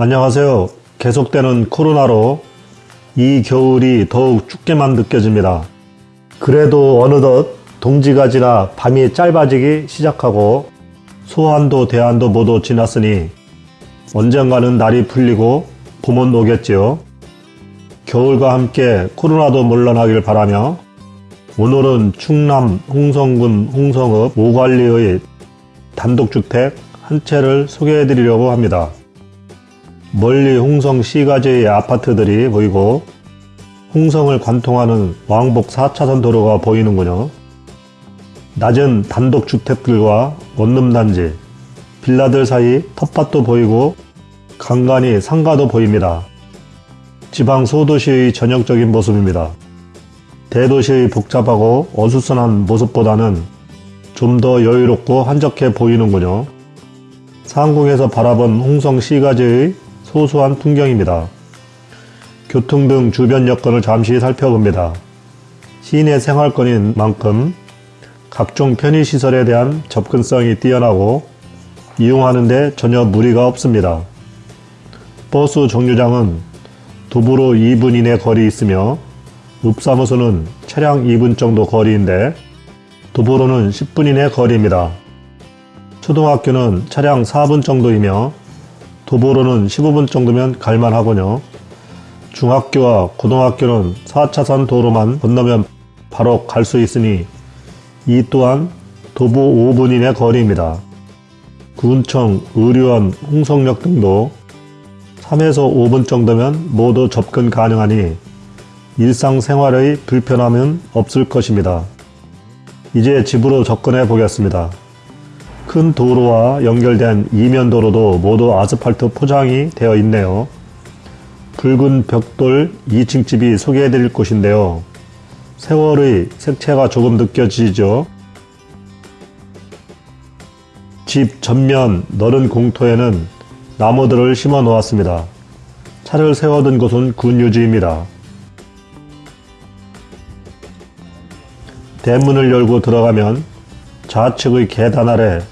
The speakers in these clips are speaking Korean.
안녕하세요. 계속되는 코로나로 이 겨울이 더욱 춥게만 느껴집니다. 그래도 어느덧 동지가 지나 밤이 짧아지기 시작하고 소환도 대안도 모두 지났으니 언젠가는 날이 풀리고 봄은 오겠지요. 겨울과 함께 코로나도 물러나길 바라며 오늘은 충남 홍성군 홍성읍 오관리의 단독주택 한 채를 소개해 드리려고 합니다. 멀리 홍성 시가지의 아파트들이 보이고 홍성을 관통하는 왕복 4차선 도로가 보이는군요. 낮은 단독주택들과 원룸단지, 빌라들 사이 텃밭도 보이고 간간히 상가도 보입니다. 지방 소도시의 전형적인 모습입니다. 대도시의 복잡하고 어수선한 모습보다는 좀 더 여유롭고 한적해 보이는군요. 상공에서 바라본 홍성 시가지의 소소한 풍경입니다. 교통 등 주변 여건을 잠시 살펴봅니다. 시내 생활권인 만큼 각종 편의시설에 대한 접근성이 뛰어나고 이용하는데 전혀 무리가 없습니다. 버스 정류장은 도보로 2분 이내 거리 있으며 읍사무소는 차량 2분 정도 거리인데 도보로는 10분 이내 거리입니다. 초등학교는 차량 4분 정도이며 도보로는 15분 정도면 갈만하군요. 중학교와 고등학교는 4차선 도로만 건너면 바로 갈 수 있으니 이 또한 도보 5분 이내 거리입니다. 군청, 의료원, 홍성역 등도 3에서 5분 정도면 모두 접근 가능하니 일상생활의 불편함은 없을 것입니다. 이제 집으로 접근해 보겠습니다. 큰 도로와 연결된 이면 도로도 모두 아스팔트 포장이 되어 있네요. 붉은 벽돌 2층 집이 소개해 드릴 곳인데요. 세월의 색채가 조금 느껴지죠. 집 전면 너른 공터에는 나무들을 심어 놓았습니다. 차를 세워둔 곳은 군유지입니다. 대문을 열고 들어가면 좌측의 계단 아래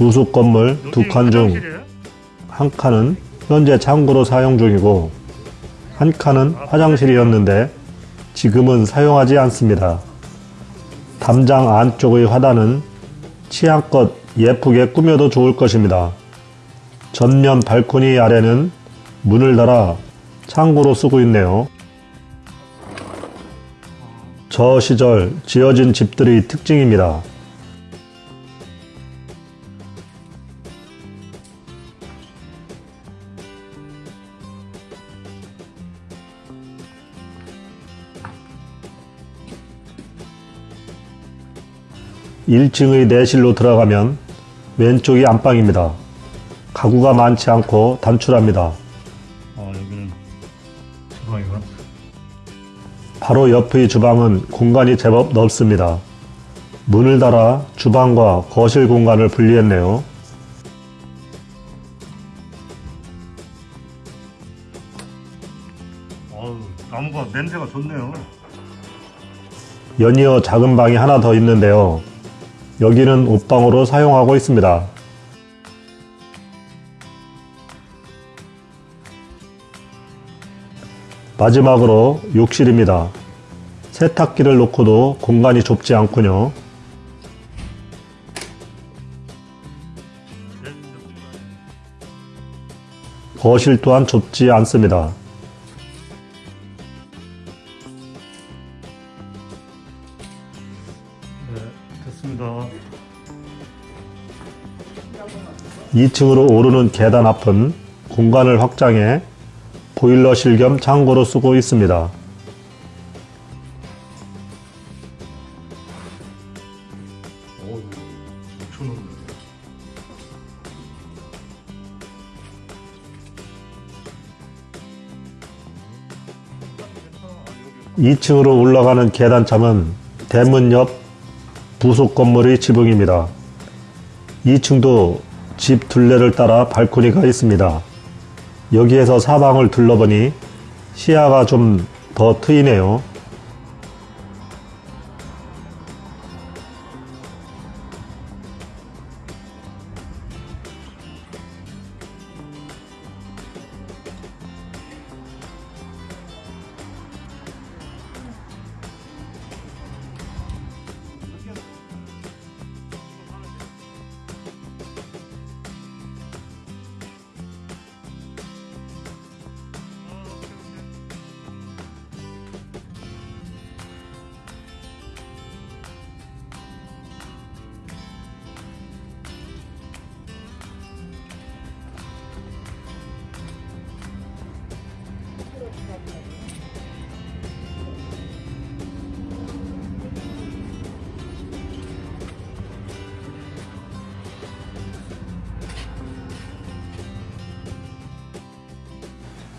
부속 건물 두 칸 중 한 칸은 현재 창고로 사용 중이고 한 칸은 화장실이었는데 지금은 사용하지 않습니다. 담장 안쪽의 화단은 취향껏 예쁘게 꾸며도 좋을 것입니다. 전면 발코니 아래는 문을 달아 창고로 쓰고 있네요. 저 시절 지어진 집들의 특징입니다. 1층의 내실로 들어가면 왼쪽이 안방입니다. 가구가 많지 않고 단출합니다. 아 여기는 주방이구나 바로 옆의 주방은 공간이 제법 넓습니다. 문을 달아 주방과 거실 공간을 분리했네요. 나무가 냄새가 좋네요 연이어 작은 방이 하나 더 있는데요. 여기는 옷방으로 사용하고 있습니다. 마지막으로 욕실입니다. 세탁기를 놓고도 공간이 좁지 않군요. 거실 또한 좁지 않습니다. 됐습니다 2층으로 오르는 계단 앞은 공간을 확장해 보일러실 겸 창고로 쓰고 있습니다. 어우 엄청 넓네 2층으로 올라가는 계단참은 대문 옆 부속 건물의 지붕입니다. 2층도 집 둘레를 따라 발코니가 있습니다. 여기에서 사방을 둘러보니 시야가 좀 더 트이네요.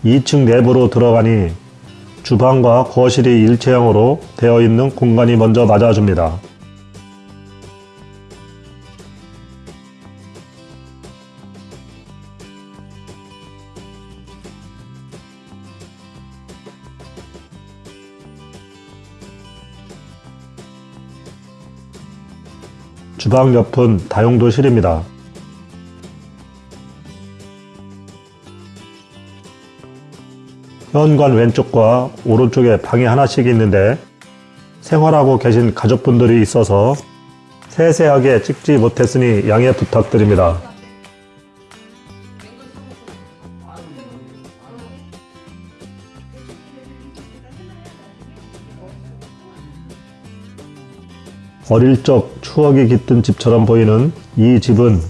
2층 내부로 들어가니 주방과 거실이 일체형으로 되어 있는 공간이 먼저 맞아줍니다. 주방 옆은 다용도실입니다. 현관 왼쪽과 오른쪽에 방이 하나씩 있는데 생활하고 계신 가족분들이 있어서 세세하게 찍지 못했으니 양해 부탁드립니다. 어릴 적 추억이 깃든 집처럼 보이는 이 집은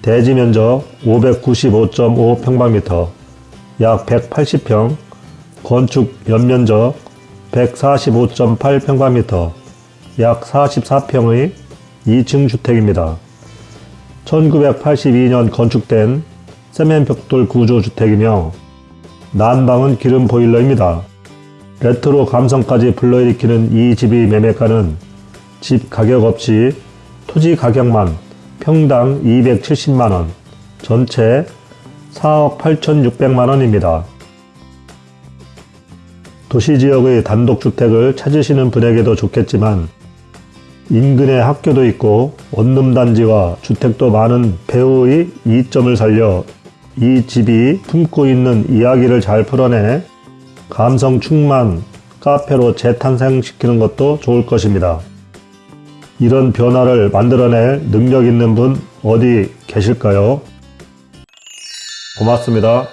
대지 면적 595.5평방미터, 약 180평, 건축 연면적 145.8평방미터, 약 44평의 2층 주택입니다. 1982년 건축된 세면벽돌 구조 주택이며 난방은 기름 보일러입니다. 레트로 감성까지 불러일으키는 이 집의 매매가는 집 가격 없이 토지 가격만 평당 270만원, 전체 4억 8,600만 원입니다. 도시지역의 단독주택을 찾으시는 분에게도 좋겠지만 인근에 학교도 있고 원룸단지와 주택도 많은 배우의 이점을 살려 이 집이 품고 있는 이야기를 잘 풀어내 감성 충만 카페로 재탄생시키는 것도 좋을 것입니다. 이런 변화를 만들어낼 능력 있는 분 어디 계실까요? 고맙습니다.